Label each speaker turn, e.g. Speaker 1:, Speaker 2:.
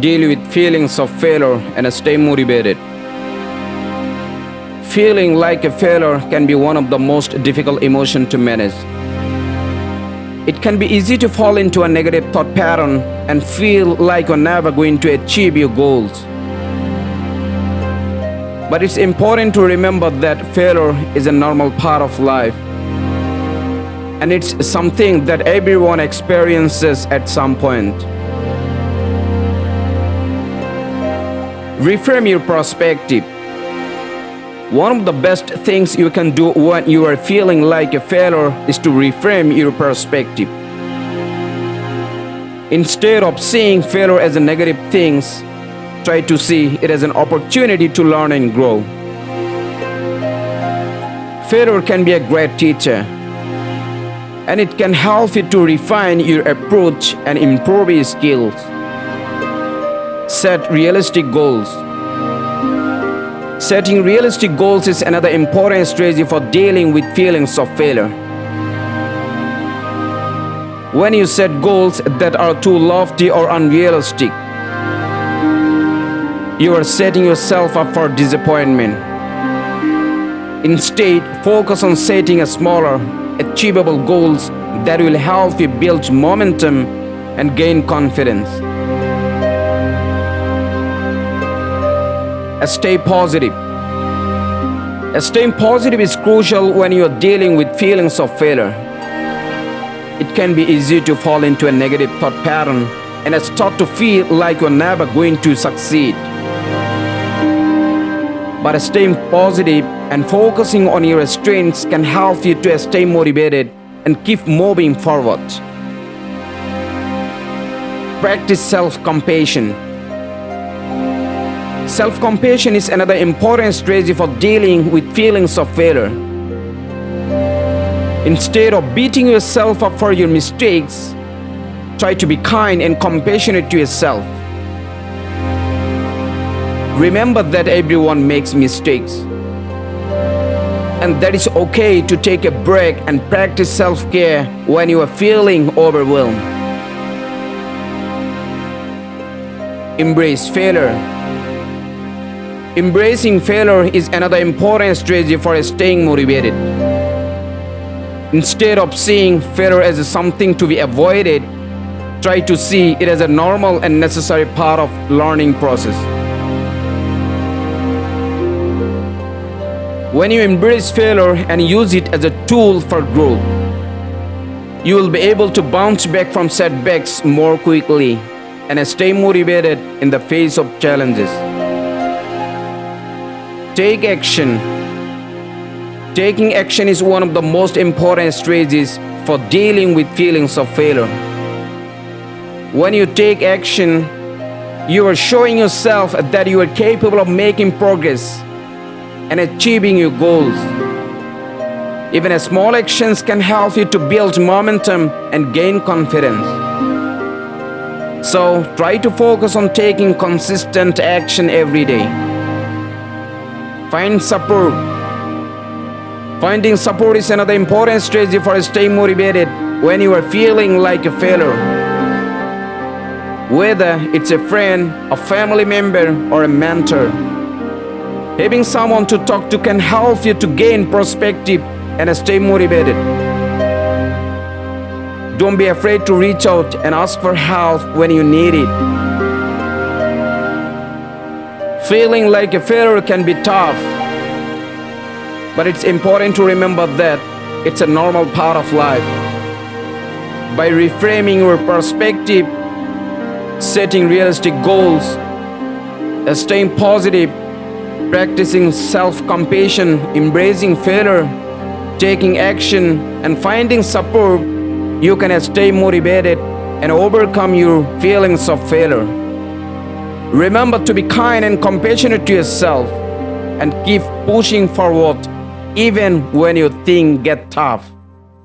Speaker 1: deal with feelings of failure and stay motivated. Feeling like a failure can be one of the most difficult emotions to manage. It can be easy to fall into a negative thought pattern and feel like you're never going to achieve your goals. But it's important to remember that failure is a normal part of life. And it's something that everyone experiences at some point. Reframe your perspective. One of the best things you can do when you are feeling like a failure is to reframe your perspective. Instead of seeing failure as a negative thing, try to see it as an opportunity to learn and grow. Failure can be a great teacher, and it can help you to refine your approach and improve your skills. Set realistic goals. Setting realistic goals is another important strategy for dealing with feelings of failure. When you set goals that are too lofty or unrealistic, you are setting yourself up for disappointment. Instead, focus on setting a smaller, achievable goals that will help you build momentum and gain confidence. Stay positive. Staying positive is crucial when you are dealing with feelings of failure. It can be easy to fall into a negative thought pattern and start to feel like you're never going to succeed. But staying positive and focusing on your strengths can help you to stay motivated and keep moving forward. Practice self-compassion. Self-compassion is another important strategy for dealing with feelings of failure. Instead of beating yourself up for your mistakes, try to be kind and compassionate to yourself. Remember that everyone makes mistakes. And that it's okay to take a break and practice self-care when you are feeling overwhelmed. Embrace failure. Embracing failure is another important strategy for staying motivated. Instead of seeing failure as something to be avoided, try to see it as a normal and necessary part of learning process. When you embrace failure and use it as a tool for growth, you will be able to bounce back from setbacks more quickly and stay motivated in the face of challenges. Take action. Taking action is one of the most important strategies for dealing with feelings of failure. When you take action, you are showing yourself that you are capable of making progress and achieving your goals. Even small actions can help you to build momentum and gain confidence. So try to focus on taking consistent action every day. Find support. Finding support is another important strategy for staying motivated when you are feeling like a failure. Whether it's a friend, a family member, or a mentor. Having someone to talk to can help you to gain perspective and stay motivated. Don't be afraid to reach out and ask for help when you need it. Feeling like a failure can be tough, but it's important to remember that it's a normal part of life. By reframing your perspective, setting realistic goals, staying positive, practicing self-compassion, embracing failure, taking action, and finding support, you can stay motivated and overcome your feelings of failure. Remember to be kind and compassionate to yourself and keep pushing forward even when you think get tough.